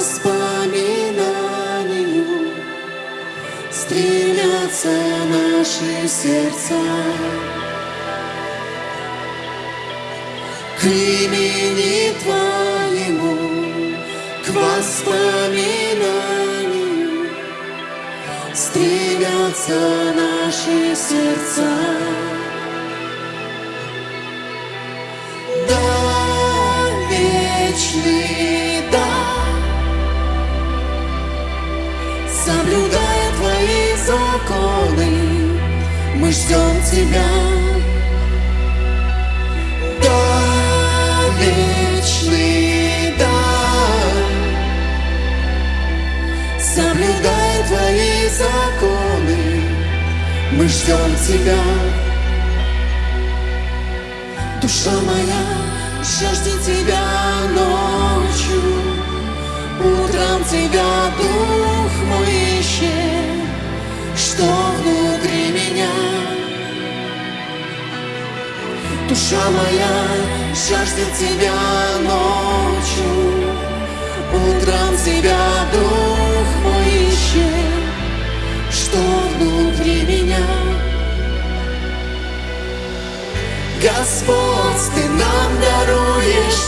воспоминанию стремятся наши сердца. К имени Твоему, к воспоминанию стремятся наши сердца. Мы ждем Тебя. Да, вечный, да, соблюдая Твои законы, мы ждем Тебя. Душа моя жаждет Тебя ночью, Утром Тебя Дух Душа моя жаждет Тебя ночью, Утром Тебя Дух мой ищет, Что внутри меня. Господь, Ты нам даруешь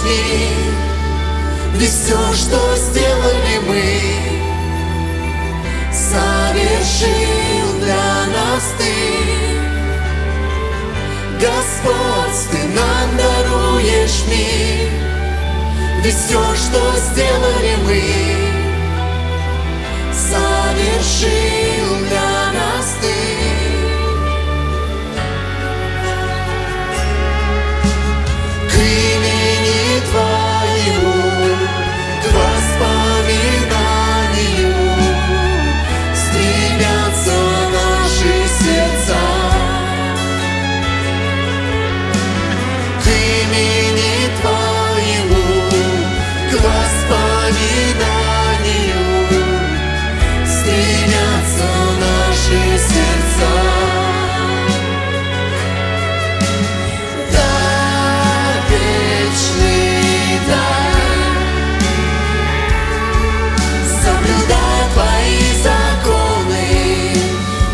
Ведь все, что сделали мы, Господь, Ты нам даруешь мир, Ведь все, что сделали мы, Совершил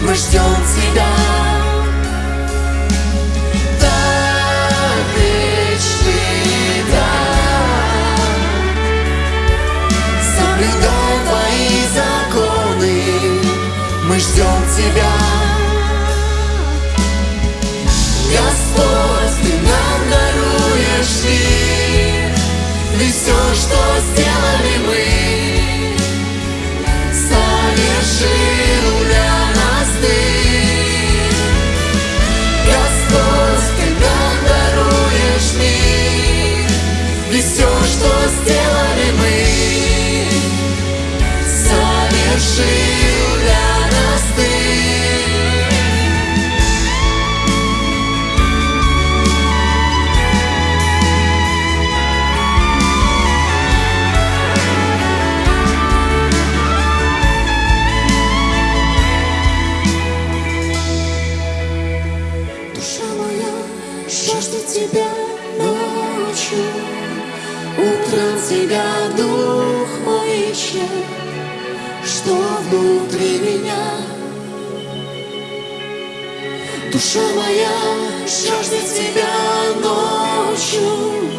мы ждем Тебя. Да, вечный, да, соблюдая Твои законы, мы ждем Тебя. Жаждет тебя ночью, Утром тебя дух мой ищет, Что внутри меня. Душа моя жаждет тебя ночью,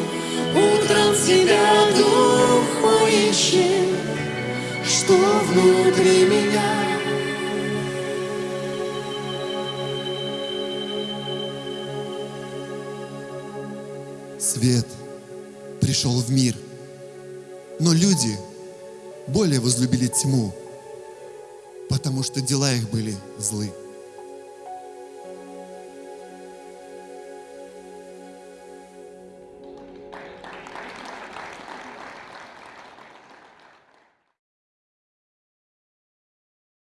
Утром тебя дух мой ищет, Что внутри меня. Свет пришел в мир, но люди более возлюбили тьму, потому что дела их были злы.